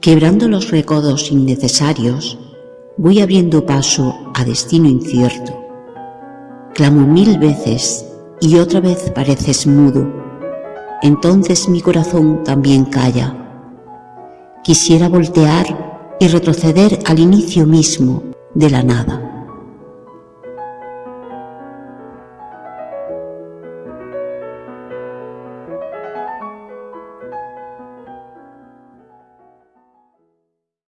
Quebrando los recodos innecesarios, voy abriendo paso a destino incierto. Clamo mil veces y otra vez pareces mudo. Entonces mi corazón también calla. Quisiera voltear y retroceder al inicio mismo de la nada.